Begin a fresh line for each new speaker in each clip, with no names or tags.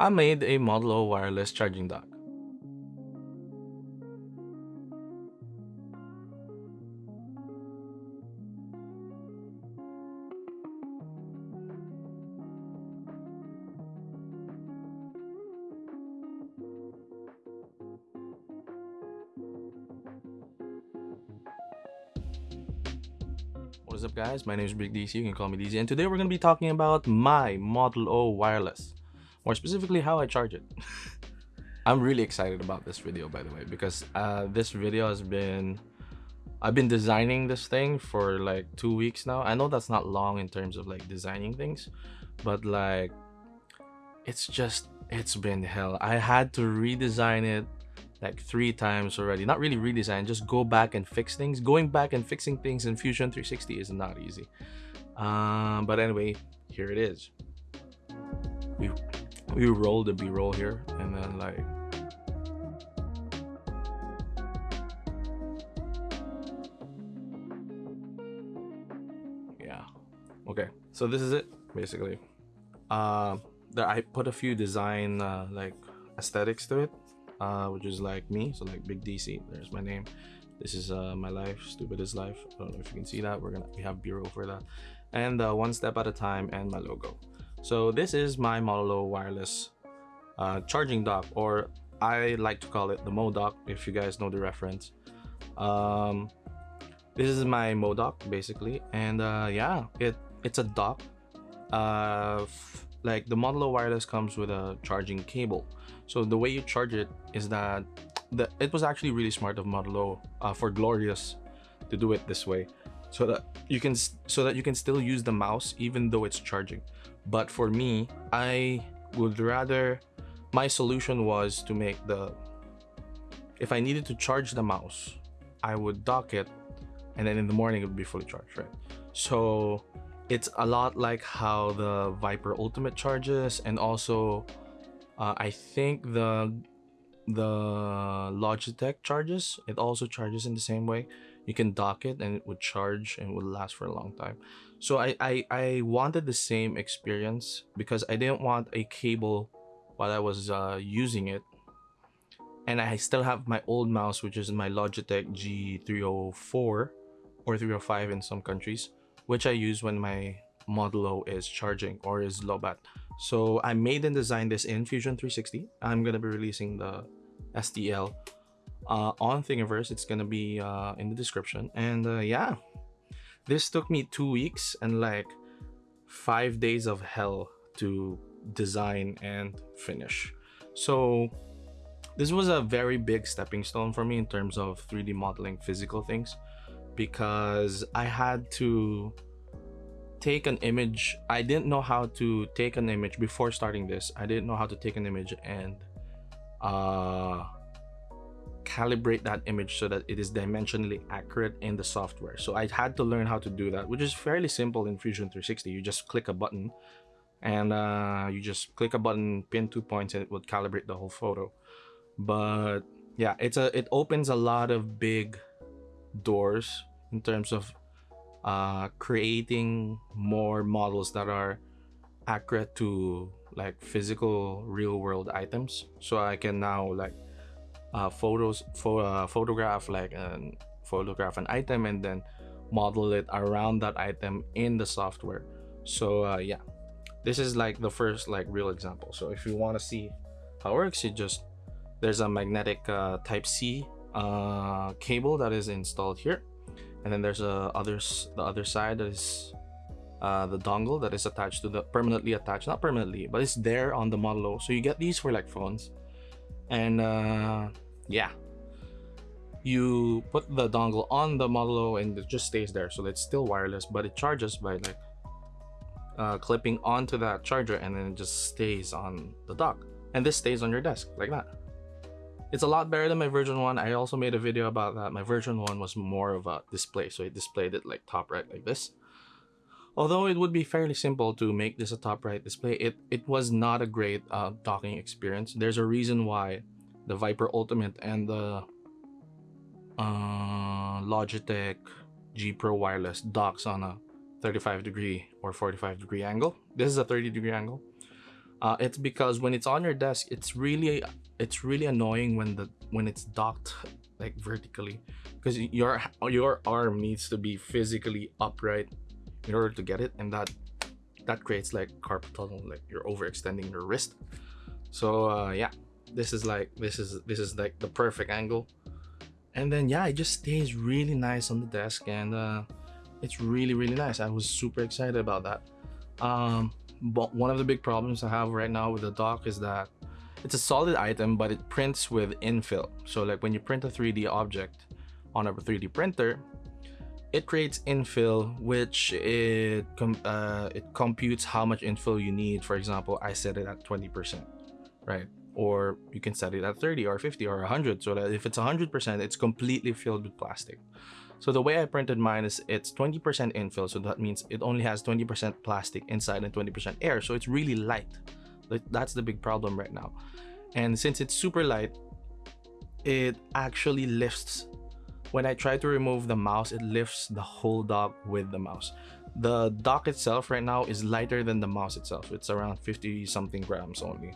I made a Model O wireless charging dock. What is up guys, my name is Big DC, you can call me DC, and today we're going to be talking about my Model O wireless. More specifically, how I charge it. I'm really excited about this video by the way, because uh, this video has been... I've been designing this thing for like two weeks now. I know that's not long in terms of like designing things, but like, it's just, it's been hell. I had to redesign it like three times already not really redesign just go back and fix things going back and fixing things in fusion 360 is not easy um but anyway here it is we we roll the b-roll here and then like yeah okay so this is it basically uh there i put a few design uh, like aesthetics to it uh, which is like me, so like Big DC. There's my name. This is uh, my life, stupid is life. I don't know if you can see that. We're gonna we have b-roll for that, and uh, one step at a time, and my logo. So this is my Model O wireless uh, charging dock, or I like to call it the Modoc, if you guys know the reference. Um, this is my Modoc basically, and uh, yeah, it it's a dock. Uh, like the Model O wireless comes with a charging cable so the way you charge it is that the, it was actually really smart of Model O uh, for Glorious to do it this way so that you can so that you can still use the mouse even though it's charging. But for me I would rather my solution was to make the if I needed to charge the mouse I would dock it and then in the morning it would be fully charged right? So it's a lot like how the Viper Ultimate charges and also uh, I think the the Logitech charges. It also charges in the same way you can dock it and it would charge and would last for a long time. So I, I I wanted the same experience because I didn't want a cable while I was uh, using it. And I still have my old mouse which is my Logitech G304 or 305 in some countries which I use when my Model O is charging or is low bat. So I made and designed this in Fusion 360. I'm gonna be releasing the STL uh, on Thingiverse. It's gonna be uh, in the description. And uh, yeah, this took me two weeks and like five days of hell to design and finish. So this was a very big stepping stone for me in terms of 3D modeling physical things because I had to take an image i didn't know how to take an image before starting this i didn't know how to take an image and uh calibrate that image so that it is dimensionally accurate in the software. So i had to learn how to do that which is fairly simple in fusion 360 you just click a button and uh you just click a button pin two points and it would calibrate the whole photo. But yeah it's a it opens a lot of big doors in terms of uh, creating more models that are accurate to like physical real world items. So i can now like uh, photos for uh, photograph like and photograph an item and then model it around that item in the software. So uh, yeah. This is like the first like real example. So if you want to see how it works you just there's a magnetic uh, type c uh, cable that is installed here. And then there's a others the other side that is uh, the dongle that is attached to the permanently attached not permanently but it's there on the Model so you get these for like phones and uh, yeah you put the dongle on the Model O and it just stays there so it's still wireless but it charges by like uh, clipping onto that charger and then it just stays on the dock and this stays on your desk like that it's a lot better than my version 1. I also made a video about that. My version 1 was more of a display, so it displayed it like top right like this. Although it would be fairly simple to make this a top right display, it, it was not a great uh, docking experience. There's a reason why the Viper Ultimate and the uh, Logitech G Pro Wireless docks on a 35 degree or 45 degree angle. This is a 30 degree angle. Uh, it's because when it's on your desk, it's really it's really annoying when the when it's docked like vertically because your your arm needs to be physically upright in order to get it and that that creates like carpal tunnel like you're overextending your wrist. So uh yeah this is like this is this is like the perfect angle. And then yeah it just stays really nice on the desk and uh it's really really nice. I was super excited about that. Um but one of the big problems i have right now with the dock is that it's a solid item but it prints with infill. So like when you print a 3d object on a 3d printer it creates infill which it uh, it computes how much infill you need. For example i set it at 20 percent right? Or you can set it at 30 or 50 or 100 so that if it's 100 percent it's completely filled with plastic. So the way i printed mine is it's 20 percent infill so that means it only has 20 percent plastic inside and 20 percent air so it's really light. That's the big problem right now. And since it's super light it actually lifts when I try to remove the mouse, it lifts the whole dock with the mouse. The dock itself right now is lighter than the mouse itself. It's around 50 something grams only.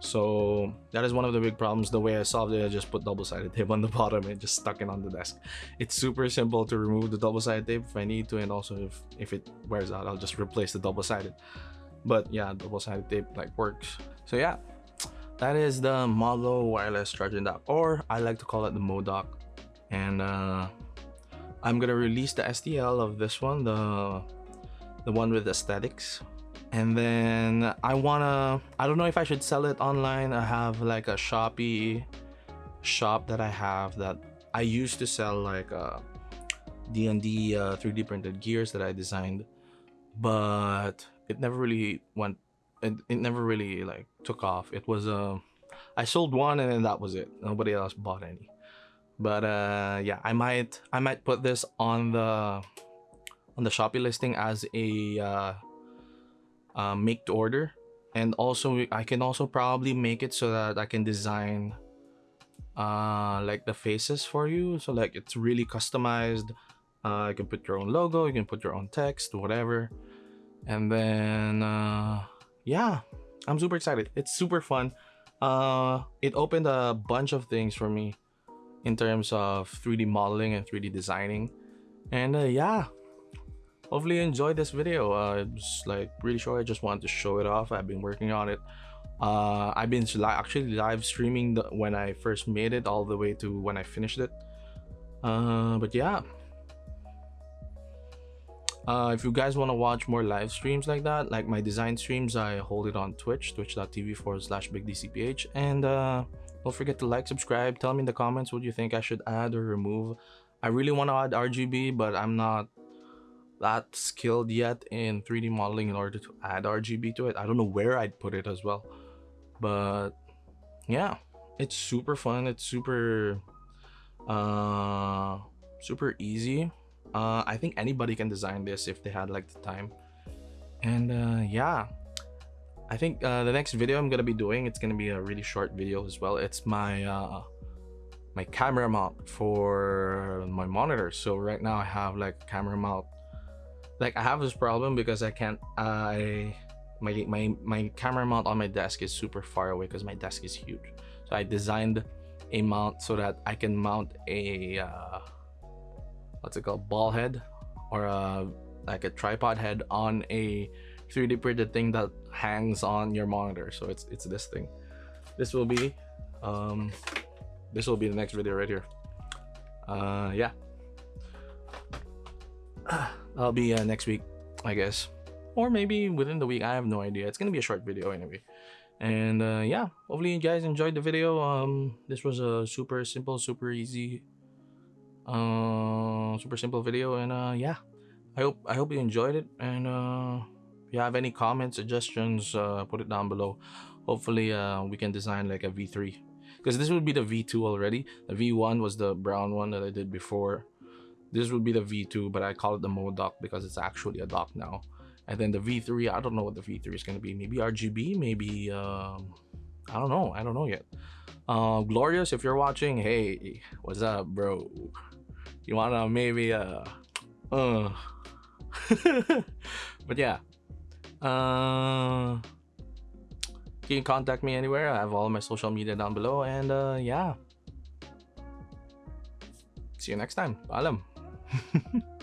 So that is one of the big problems. The way I solved it, I just put double-sided tape on the bottom and just stuck it on the desk. It's super simple to remove the double-sided tape if I need to, and also if, if it wears out, I'll just replace the double-sided. But yeah, double-sided tape like works. So yeah, that is the Model O wireless charging dock, or I like to call it the MoDock and uh, I'm gonna release the STL of this one the the one with aesthetics. And then I wanna I don't know if I should sell it online. I have like a Shopee shop that I have that I used to sell like uh, D&D uh, 3D printed gears that I designed. But it never really went it, it never really like took off. It was uh I sold one and then that was it. Nobody else bought any but uh yeah i might i might put this on the on the shopee listing as a uh, uh make to order. And also i can also probably make it so that i can design uh like the faces for you. So like it's really customized. Uh you can put your own logo you can put your own text whatever. And then uh yeah i'm super excited. It's super fun. Uh it opened a bunch of things for me in terms of 3D modeling and 3D designing. And uh, yeah, hopefully you enjoyed this video. Uh, it's like really sure I just wanted to show it off. I've been working on it. Uh, I've been li actually live streaming the, when I first made it all the way to when I finished it. Uh, but yeah. Uh, if you guys want to watch more live streams like that, like my design streams, I hold it on Twitch, twitch.tv forward slash bigdcph. And uh, don't forget to like, subscribe. Tell me in the comments what you think I should add or remove. I really want to add RGB, but I'm not that skilled yet in 3D modeling in order to add RGB to it. I don't know where I'd put it as well. But yeah, it's super fun. It's super uh super easy. Uh I think anybody can design this if they had like the time. And uh yeah, I think uh, the next video I'm gonna be doing it's gonna be a really short video as well. It's my uh, my camera mount for my monitor. So right now I have like camera mount. Like I have this problem because I can't. I my my my camera mount on my desk is super far away because my desk is huge. So I designed a mount so that I can mount a uh, what's it called ball head or a like a tripod head on a 3D printed thing that hangs on your monitor. So it's it's this thing. This will be um this will be the next video right here. Uh yeah. I'll be uh, next week, I guess. Or maybe within the week. I have no idea. It's gonna be a short video anyway. And uh, yeah, hopefully you guys enjoyed the video. Um, this was a super simple, super easy, uh, super simple video. And uh, yeah, I hope I hope you enjoyed it. And uh, you have any comments suggestions uh, put it down below. Hopefully uh, we can design like a v3 because this would be the v2 already. The v1 was the brown one that i did before. This would be the v2 but i call it the MoDock because it's actually a dock now. And then the v3 i don't know what the v3 is going to be. Maybe rgb maybe um, i don't know. I don't know yet. Uh, glorious if you're watching hey what's up bro? You wanna maybe uh uh. But yeah uh you can contact me anywhere. I have all my social media down below. And uh, yeah. See you next time. Paalam.